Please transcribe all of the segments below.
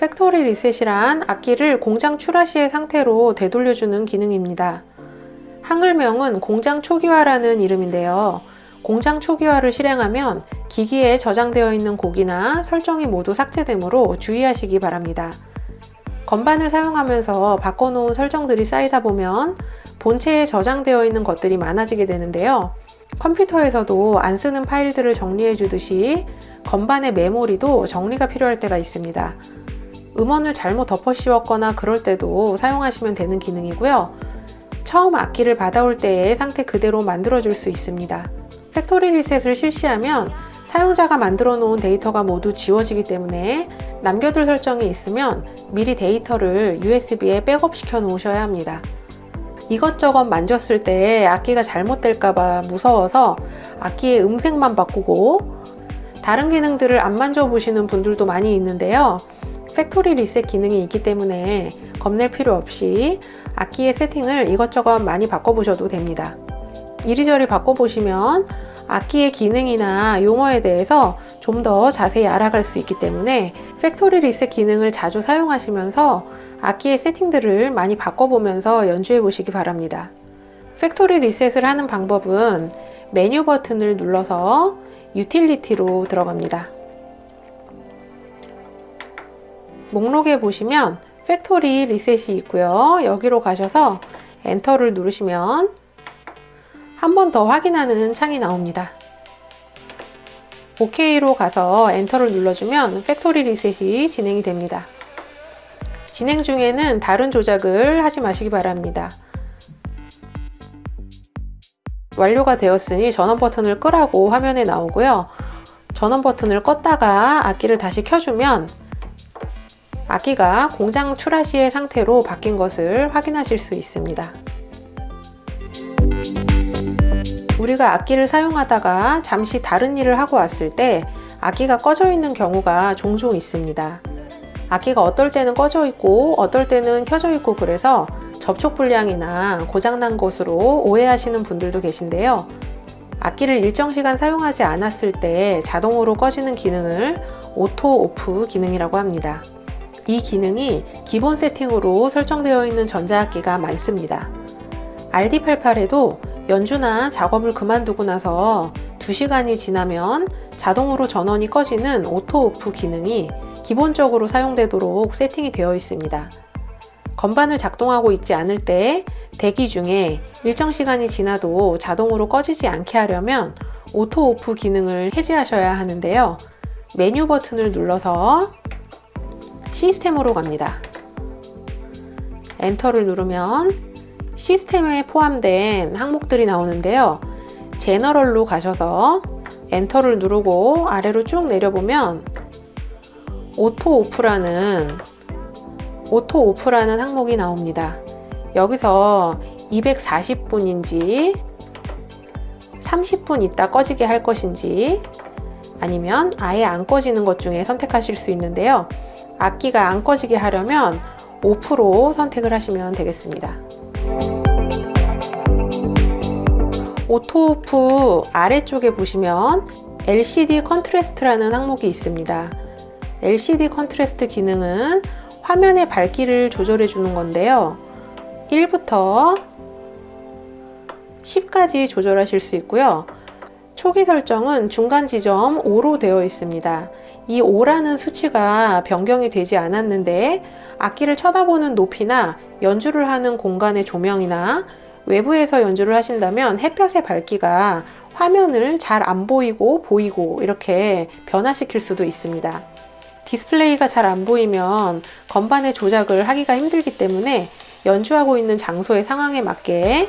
factory reset이란 악기를 공장 출하 시의 상태로 되돌려주는 기능입니다. 한글명은 공장 초기화라는 이름인데요. 공장 초기화를 실행하면 기기에 저장되어 있는 곡이나 설정이 모두 삭제되므로 주의하시기 바랍니다. 건반을 사용하면서 바꿔놓은 설정들이 쌓이다 보면 본체에 저장되어 있는 것들이 많아지게 되는데요. 컴퓨터에서도 안 쓰는 파일들을 정리해 주듯이 건반의 메모리도 정리가 필요할 때가 있습니다. 음원을 잘못 덮어 씌웠거나 그럴 때도 사용하시면 되는 기능이고요. 처음 악기를 받아올 때의 상태 그대로 만들어 줄 수 있습니다. factory reset을 실시하면 사용자가 만들어 놓은 데이터가 모두 지워지기 때문에 남겨둘 설정이 있으면 미리 데이터를 USB에 백업 시켜 놓으셔야 합니다. 이것저것 만졌을 때 악기가 잘못될까봐 무서워서 악기의 음색만 바꾸고 다른 기능들을 안 만져보시는 분들도 많이 있는데요. factory reset 기능이 있기 때문에 겁낼 필요 없이 악기의 세팅을 이것저것 많이 바꿔보셔도 됩니다. 이리저리 바꿔보시면 악기의 기능이나 용어에 대해서 좀 더 자세히 알아갈 수 있기 때문에 factory reset 기능을 자주 사용하시면서 악기의 세팅들을 많이 바꿔보면서 연주해 보시기 바랍니다. factory reset을 하는 방법은 메뉴 버튼을 눌러서 유틸리티로 들어갑니다. 목록에 보시면 factory reset이 있고요. 여기로 가셔서 엔터를 누르시면 한 번 더 확인하는 창이 나옵니다. OK로 가서 엔터를 눌러주면 factory reset이 진행이 됩니다. 진행 중에는 다른 조작을 하지 마시기 바랍니다. 완료가 되었으니 전원 버튼을 끄라고 화면에 나오고요. 전원 버튼을 껐다가 악기를 다시 켜주면 악기가 공장 출하 시의 상태로 바뀐 것을 확인하실 수 있습니다. 우리가 악기를 사용하다가 잠시 다른 일을 하고 왔을 때 악기가 꺼져 있는 경우가 종종 있습니다. 악기가 어떨 때는 꺼져 있고 어떨 때는 켜져 있고 그래서 접촉 불량이나 고장난 것으로 오해하시는 분들도 계신데요. 악기를 일정 시간 사용하지 않았을 때 자동으로 꺼지는 기능을 auto off 기능이라고 합니다. 이 기능이 기본 세팅으로 설정되어 있는 전자악기가 많습니다. RD88에도 연주나 작업을 그만두고 나서 2시간이 지나면 자동으로 전원이 꺼지는 auto off 기능이 기본적으로 사용되도록 세팅이 되어 있습니다. 건반을 작동하고 있지 않을 때 대기 중에 일정 시간이 지나도 자동으로 꺼지지 않게 하려면 auto off 기능을 해제하셔야 하는데요. 메뉴 버튼을 눌러서 시스템으로 갑니다. 엔터를 누르면 시스템에 포함된 항목들이 나오는데요. general로 가셔서 엔터를 누르고 아래로 쭉 내려보면 auto off라는 auto off라는 항목이 나옵니다. 여기서 240분인지 30분 있다 꺼지게 할 것인지 아니면 아예 안 꺼지는 것 중에 선택하실 수 있는데요. 악기가 안 꺼지게 하려면 5% 선택을 하시면 되겠습니다. auto off 아래쪽에 보시면 LCD contrast라는 항목이 있습니다. LCD contrast 기능은 화면의 밝기를 조절해 주는 건데요. 1부터 10까지 조절하실 수 있고요. 초기 설정은 중간 지점 5로 되어 있습니다. 이 5라는 수치가 변경이 되지 않았는데 악기를 쳐다보는 높이나 연주를 하는 공간의 조명이나 외부에서 연주를 하신다면 햇볕의 밝기가 화면을 잘 안 보이고 보이고 이렇게 변화시킬 수도 있습니다. 디스플레이가 잘 안 보이면 건반의 조작을 하기가 힘들기 때문에 연주하고 있는 장소의 상황에 맞게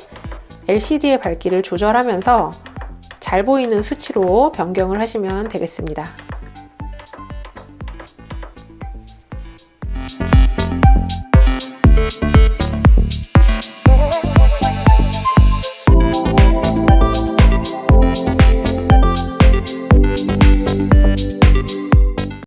LCD의 밝기를 조절하면서 잘 보이는 수치로 변경을 하시면 되겠습니다.